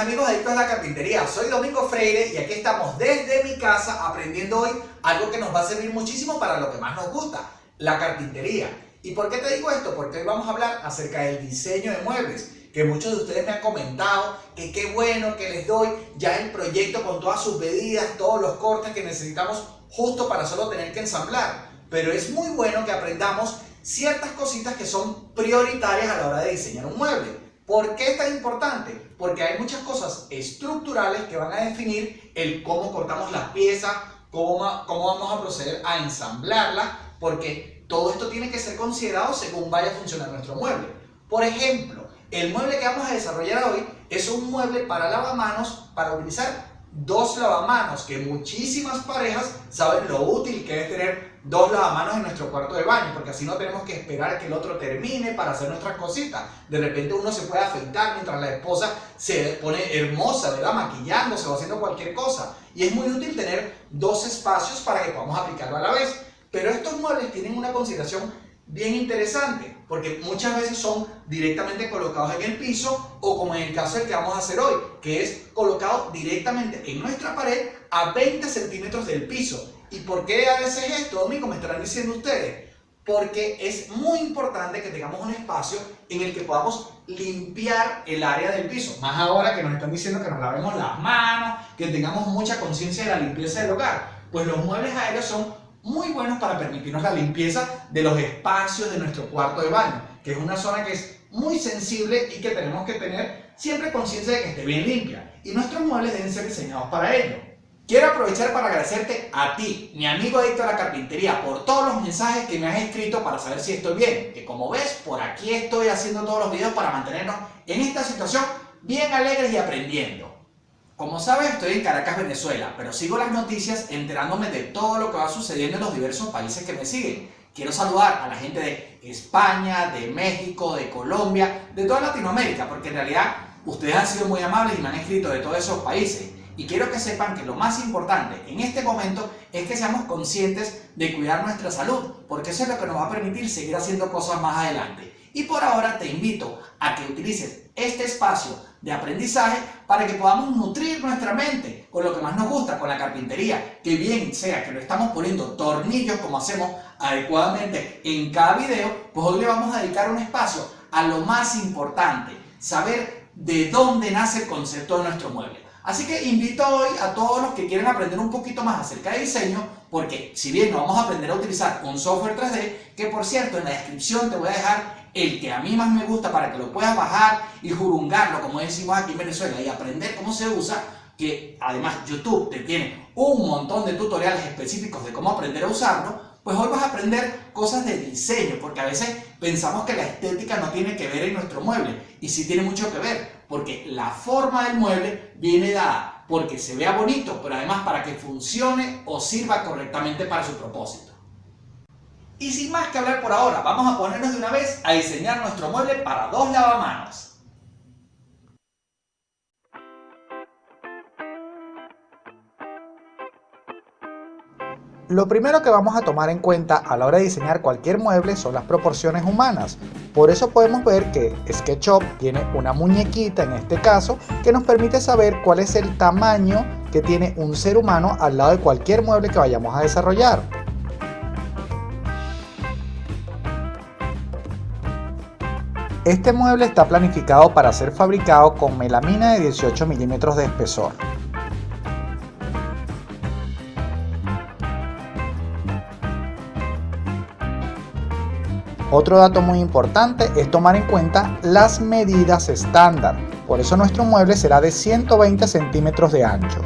amigos adictos a la carpintería, soy Domingo Freire y aquí estamos desde mi casa aprendiendo hoy algo que nos va a servir muchísimo para lo que más nos gusta, la carpintería. ¿Y por qué te digo esto? Porque hoy vamos a hablar acerca del diseño de muebles, que muchos de ustedes me han comentado que qué bueno que les doy ya el proyecto con todas sus medidas, todos los cortes que necesitamos justo para solo tener que ensamblar. Pero es muy bueno que aprendamos ciertas cositas que son prioritarias a la hora de diseñar un mueble. ¿Por qué es tan importante? Porque hay muchas cosas estructurales que van a definir el cómo cortamos las piezas, cómo, cómo vamos a proceder a ensamblarlas, porque todo esto tiene que ser considerado según vaya a funcionar nuestro mueble. Por ejemplo, el mueble que vamos a desarrollar hoy es un mueble para lavamanos para utilizar dos lavamanos, que muchísimas parejas saben lo útil que es tener dos lavamanos en nuestro cuarto de baño, porque así no tenemos que esperar que el otro termine para hacer nuestras cositas. De repente uno se puede afeitar mientras la esposa se pone hermosa, ¿verdad? Maquillándose o haciendo cualquier cosa. Y es muy útil tener dos espacios para que podamos aplicarlo a la vez. Pero estos muebles tienen una consideración bien interesante, porque muchas veces son directamente colocados en el piso o como en el caso del que vamos a hacer hoy, que es colocado directamente en nuestra pared a 20 centímetros del piso. ¿Y por qué a veces esto, Domingo? Me estarán diciendo ustedes. Porque es muy importante que tengamos un espacio en el que podamos limpiar el área del piso. Más ahora que nos están diciendo que nos lavemos las manos, que tengamos mucha conciencia de la limpieza del hogar. Pues los muebles aéreos son muy buenos para permitirnos la limpieza de los espacios de nuestro cuarto de baño, que es una zona que es muy sensible y que tenemos que tener siempre conciencia de que esté bien limpia. Y nuestros muebles deben ser diseñados para ello. Quiero aprovechar para agradecerte a ti, mi amigo adicto a la carpintería, por todos los mensajes que me has escrito para saber si estoy bien. Que como ves, por aquí estoy haciendo todos los videos para mantenernos en esta situación bien alegres y aprendiendo. Como sabes, estoy en Caracas, Venezuela, pero sigo las noticias enterándome de todo lo que va sucediendo en los diversos países que me siguen. Quiero saludar a la gente de España, de México, de Colombia, de toda Latinoamérica, porque en realidad ustedes han sido muy amables y me han escrito de todos esos países. Y quiero que sepan que lo más importante en este momento es que seamos conscientes de cuidar nuestra salud, porque eso es lo que nos va a permitir seguir haciendo cosas más adelante. Y por ahora te invito a que utilices este espacio de aprendizaje para que podamos nutrir nuestra mente con lo que más nos gusta, con la carpintería, que bien sea que lo estamos poniendo tornillos como hacemos adecuadamente en cada video, pues hoy le vamos a dedicar un espacio a lo más importante, saber de dónde nace el concepto de nuestro mueble. Así que invito hoy a todos los que quieren aprender un poquito más acerca de diseño, porque si bien no vamos a aprender a utilizar un software 3D, que por cierto en la descripción te voy a dejar el que a mí más me gusta para que lo puedas bajar y jurungarlo, como decimos aquí en Venezuela, y aprender cómo se usa, que además YouTube te tiene un montón de tutoriales específicos de cómo aprender a usarlo, pues hoy vas a aprender cosas de diseño, porque a veces pensamos que la estética no tiene que ver en nuestro mueble, y sí tiene mucho que ver, porque la forma del mueble viene dada porque se vea bonito, pero además para que funcione o sirva correctamente para su propósito. Y sin más que hablar por ahora, vamos a ponernos de una vez a diseñar nuestro mueble para dos lavamanos. Lo primero que vamos a tomar en cuenta a la hora de diseñar cualquier mueble son las proporciones humanas. Por eso podemos ver que SketchUp tiene una muñequita en este caso que nos permite saber cuál es el tamaño que tiene un ser humano al lado de cualquier mueble que vayamos a desarrollar. Este mueble está planificado para ser fabricado con melamina de 18 milímetros de espesor. Otro dato muy importante es tomar en cuenta las medidas estándar, por eso nuestro mueble será de 120 centímetros de ancho.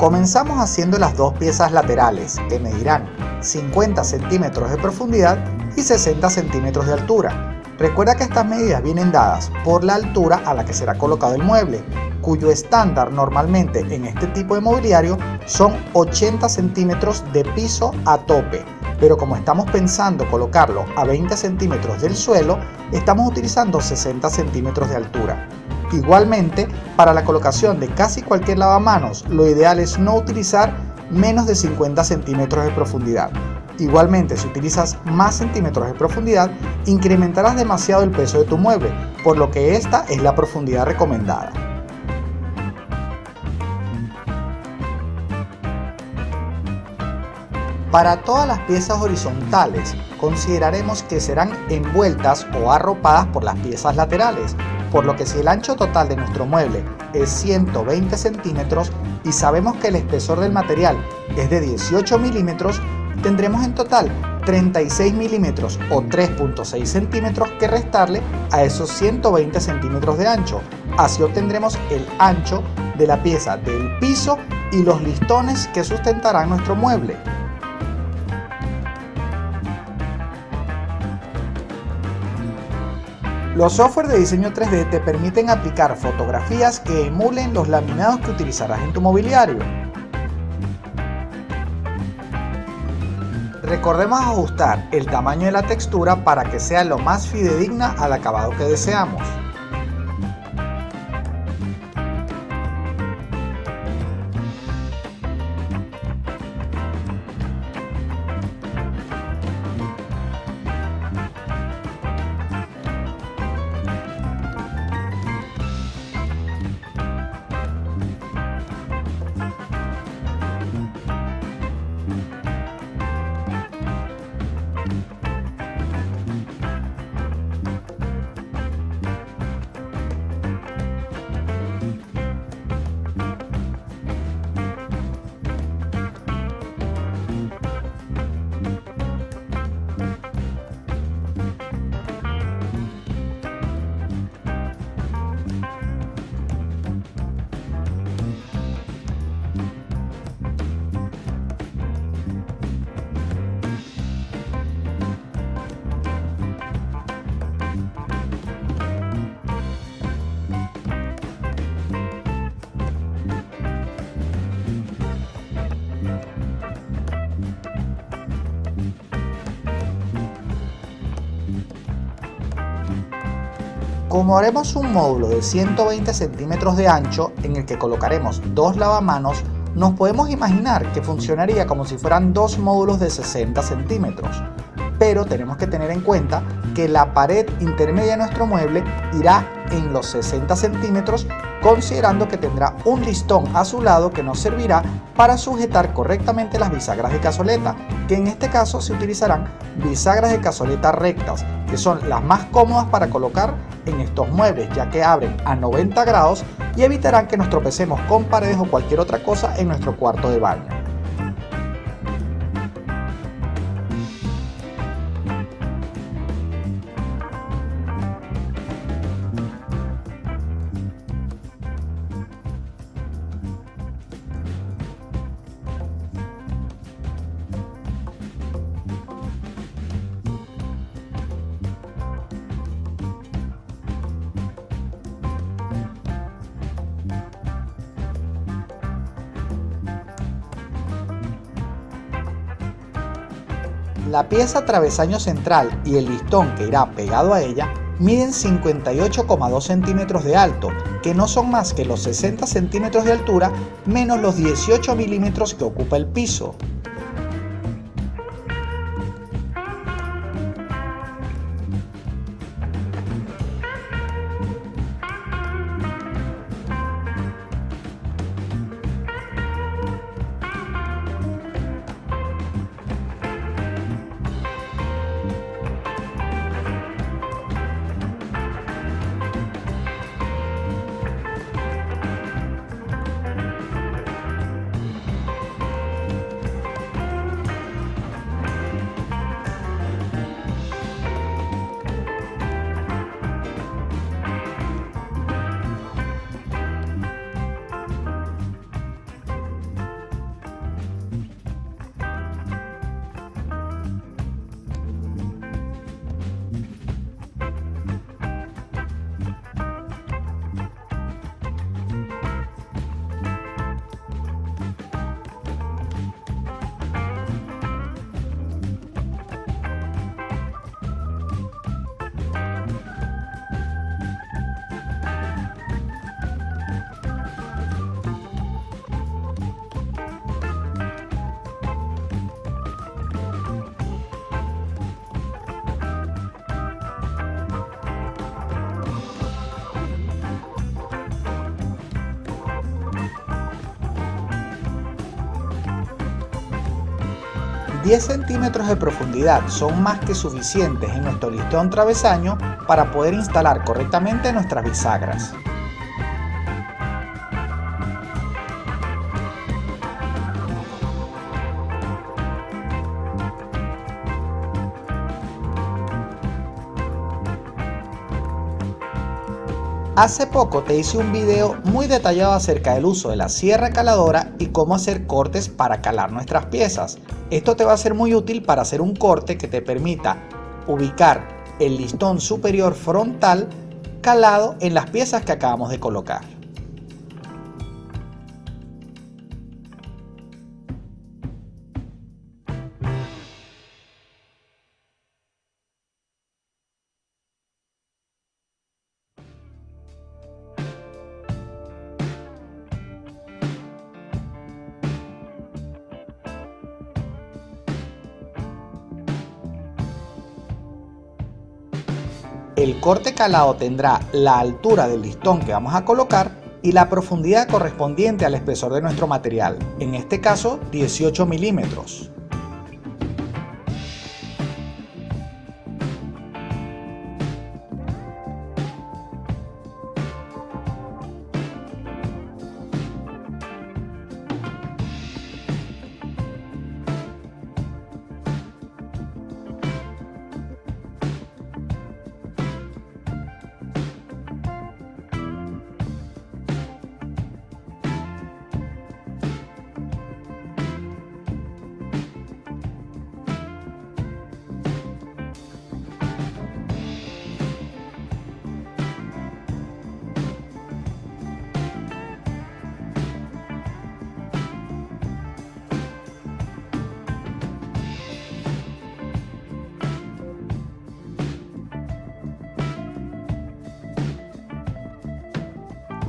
Comenzamos haciendo las dos piezas laterales, que medirán 50 centímetros de profundidad y 60 centímetros de altura. Recuerda que estas medidas vienen dadas por la altura a la que será colocado el mueble, cuyo estándar normalmente en este tipo de mobiliario son 80 centímetros de piso a tope, pero como estamos pensando colocarlo a 20 centímetros del suelo, estamos utilizando 60 centímetros de altura. Igualmente, para la colocación de casi cualquier lavamanos, lo ideal es no utilizar menos de 50 centímetros de profundidad. Igualmente, si utilizas más centímetros de profundidad, incrementarás demasiado el peso de tu mueble, por lo que esta es la profundidad recomendada. Para todas las piezas horizontales, consideraremos que serán envueltas o arropadas por las piezas laterales, por lo que si el ancho total de nuestro mueble es 120 centímetros y sabemos que el espesor del material es de 18 milímetros, tendremos en total 36 milímetros o 3.6 centímetros que restarle a esos 120 centímetros de ancho. Así obtendremos el ancho de la pieza del piso y los listones que sustentarán nuestro mueble. Los software de diseño 3D te permiten aplicar fotografías que emulen los laminados que utilizarás en tu mobiliario. Recordemos ajustar el tamaño de la textura para que sea lo más fidedigna al acabado que deseamos. Como haremos un módulo de 120 centímetros de ancho en el que colocaremos dos lavamanos, nos podemos imaginar que funcionaría como si fueran dos módulos de 60 centímetros. Pero tenemos que tener en cuenta que la pared intermedia de nuestro mueble irá en los 60 centímetros considerando que tendrá un listón a su lado que nos servirá para sujetar correctamente las bisagras de cazoleta, que en este caso se utilizarán bisagras de cazoleta rectas, que son las más cómodas para colocar en estos muebles, ya que abren a 90 grados y evitarán que nos tropecemos con paredes o cualquier otra cosa en nuestro cuarto de baño. La pieza travesaño central y el listón que irá pegado a ella miden 58,2 centímetros de alto, que no son más que los 60 centímetros de altura menos los 18 milímetros que ocupa el piso. 10 centímetros de profundidad son más que suficientes en nuestro listón travesaño para poder instalar correctamente nuestras bisagras. Hace poco te hice un video muy detallado acerca del uso de la sierra caladora y cómo hacer cortes para calar nuestras piezas. Esto te va a ser muy útil para hacer un corte que te permita ubicar el listón superior frontal calado en las piezas que acabamos de colocar. El corte calado tendrá la altura del listón que vamos a colocar y la profundidad correspondiente al espesor de nuestro material, en este caso 18 milímetros.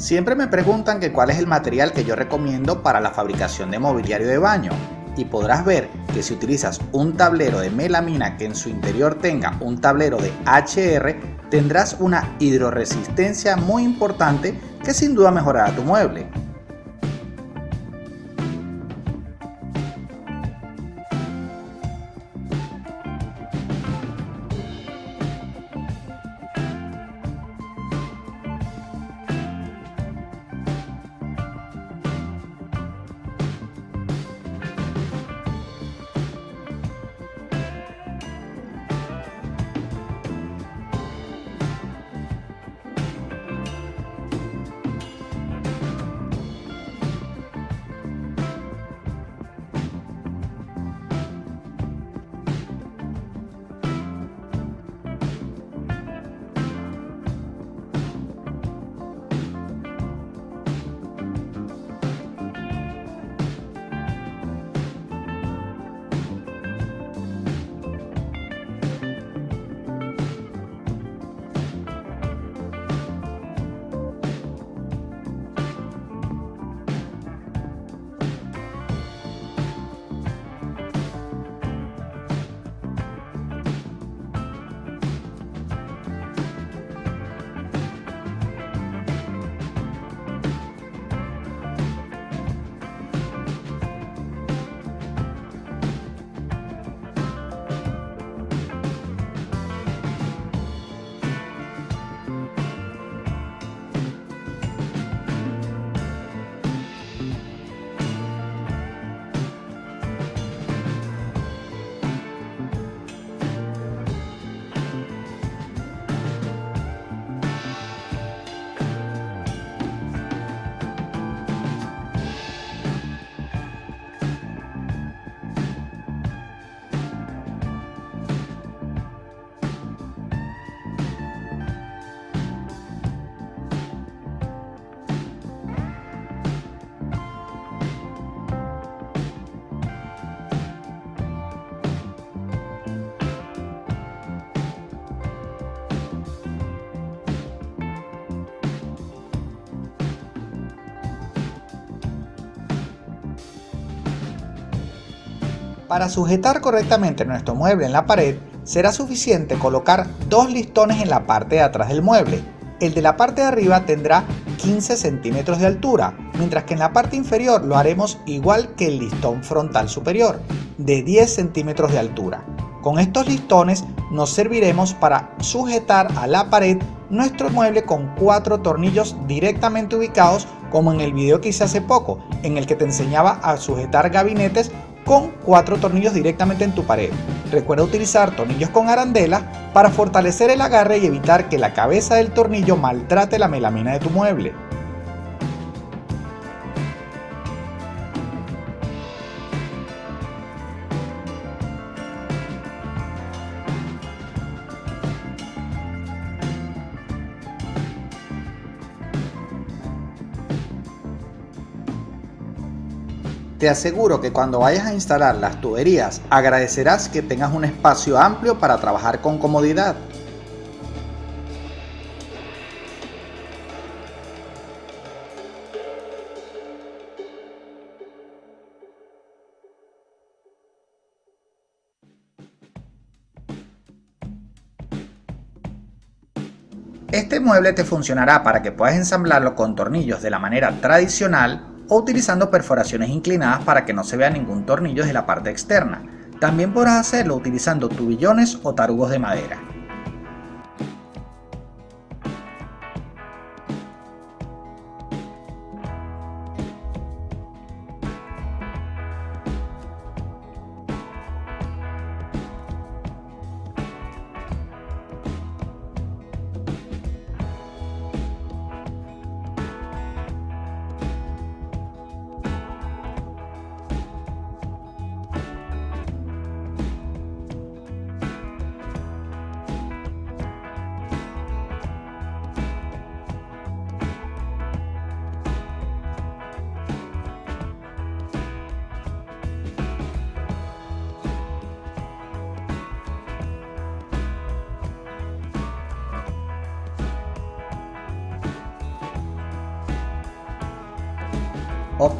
Siempre me preguntan que cuál es el material que yo recomiendo para la fabricación de mobiliario de baño y podrás ver que si utilizas un tablero de melamina que en su interior tenga un tablero de HR tendrás una hidroresistencia muy importante que sin duda mejorará tu mueble. Para sujetar correctamente nuestro mueble en la pared, será suficiente colocar dos listones en la parte de atrás del mueble. El de la parte de arriba tendrá 15 centímetros de altura, mientras que en la parte inferior lo haremos igual que el listón frontal superior. de 10 centímetros de altura. Con estos listones nos serviremos para sujetar a la pared nuestro mueble con cuatro tornillos directamente ubicados como en el video que hice hace poco, en el que te enseñaba a sujetar gabinetes con cuatro tornillos directamente en tu pared. Recuerda utilizar tornillos con arandela para fortalecer el agarre y evitar que la cabeza del tornillo maltrate la melamina de tu mueble. Te aseguro que cuando vayas a instalar las tuberías agradecerás que tengas un espacio amplio para trabajar con comodidad. Este mueble te funcionará para que puedas ensamblarlo con tornillos de la manera tradicional o utilizando perforaciones inclinadas para que no se vea ningún tornillo de la parte externa. También podrás hacerlo utilizando tubillones o tarugos de madera.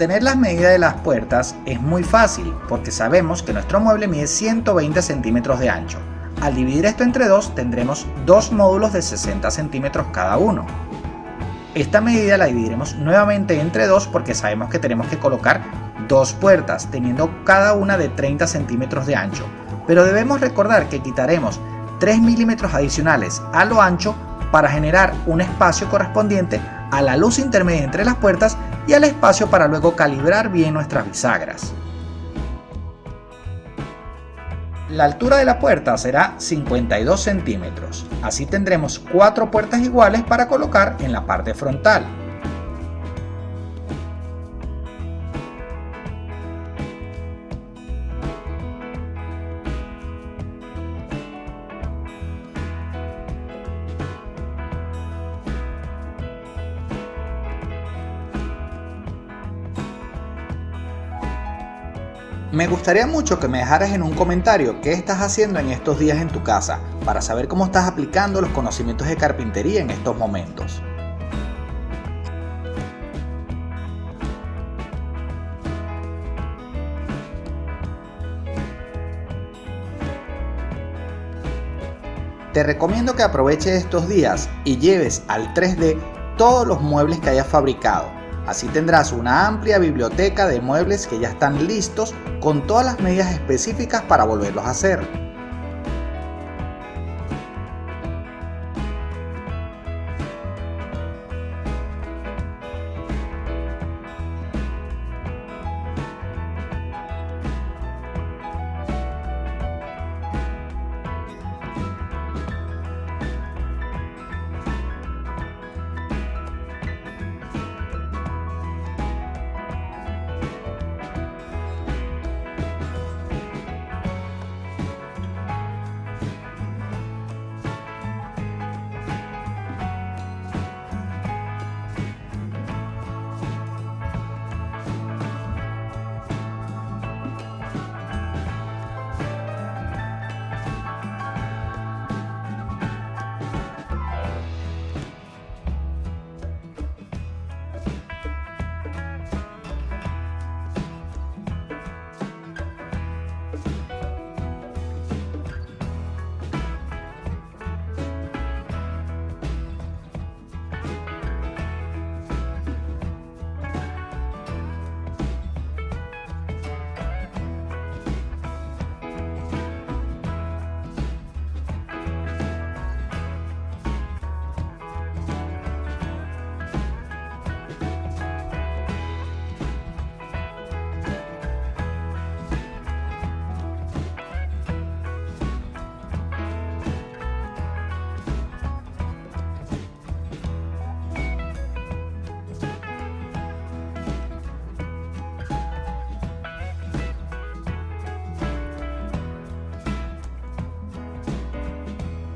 Obtener las medidas de las puertas es muy fácil porque sabemos que nuestro mueble mide 120 centímetros de ancho. Al dividir esto entre dos tendremos dos módulos de 60 centímetros cada uno. Esta medida la dividiremos nuevamente entre dos porque sabemos que tenemos que colocar dos puertas teniendo cada una de 30 centímetros de ancho. Pero debemos recordar que quitaremos 3 milímetros adicionales a lo ancho para generar un espacio correspondiente a la luz intermedia entre las puertas y al espacio para luego calibrar bien nuestras bisagras. La altura de la puerta será 52 centímetros, así tendremos cuatro puertas iguales para colocar en la parte frontal. Me gustaría mucho que me dejaras en un comentario qué estás haciendo en estos días en tu casa para saber cómo estás aplicando los conocimientos de carpintería en estos momentos. Te recomiendo que aproveches estos días y lleves al 3D todos los muebles que hayas fabricado Así tendrás una amplia biblioteca de muebles que ya están listos con todas las medidas específicas para volverlos a hacer.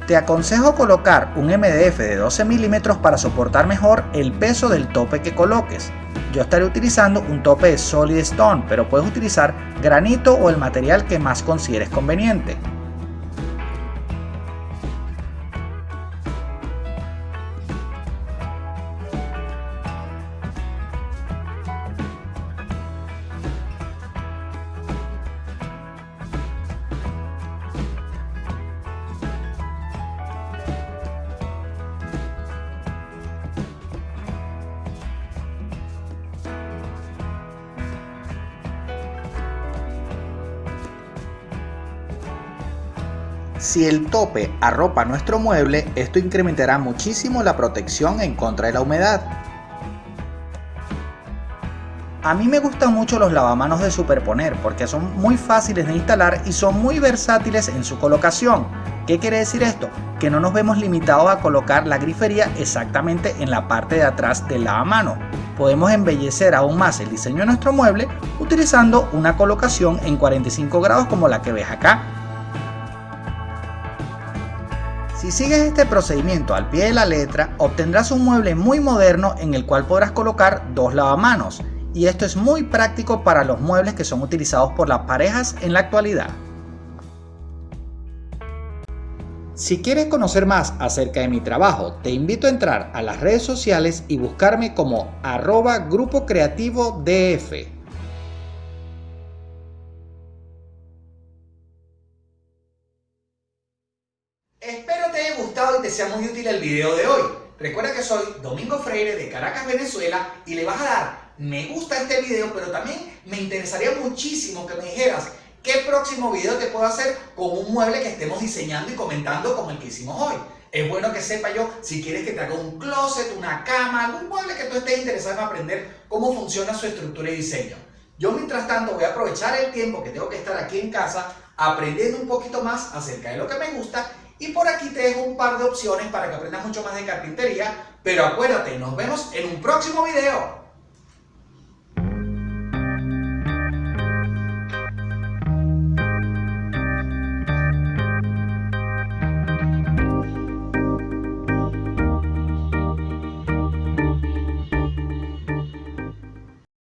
Te aconsejo colocar un MDF de 12 milímetros para soportar mejor el peso del tope que coloques. Yo estaré utilizando un tope de Solid Stone, pero puedes utilizar granito o el material que más consideres conveniente. Si el tope arropa nuestro mueble, esto incrementará muchísimo la protección en contra de la humedad. A mí me gustan mucho los lavamanos de superponer porque son muy fáciles de instalar y son muy versátiles en su colocación. ¿Qué quiere decir esto? Que no nos vemos limitados a colocar la grifería exactamente en la parte de atrás del lavamano. Podemos embellecer aún más el diseño de nuestro mueble utilizando una colocación en 45 grados como la que ves acá si sigues este procedimiento al pie de la letra, obtendrás un mueble muy moderno en el cual podrás colocar dos lavamanos, y esto es muy práctico para los muebles que son utilizados por las parejas en la actualidad. Si quieres conocer más acerca de mi trabajo, te invito a entrar a las redes sociales y buscarme como arroba grupo creativo DF. Sea muy útil el video de hoy. Recuerda que soy Domingo Freire de Caracas, Venezuela y le vas a dar me gusta a este video, pero también me interesaría muchísimo que me dijeras qué próximo video te puedo hacer con un mueble que estemos diseñando y comentando como el que hicimos hoy. Es bueno que sepa yo si quieres que te haga un closet, una cama, algún mueble que tú estés interesado en aprender cómo funciona su estructura y diseño. Yo mientras tanto voy a aprovechar el tiempo que tengo que estar aquí en casa aprendiendo un poquito más acerca de lo que me gusta y por aquí te dejo un par de opciones para que aprendas mucho más de carpintería. Pero acuérdate, nos vemos en un próximo video.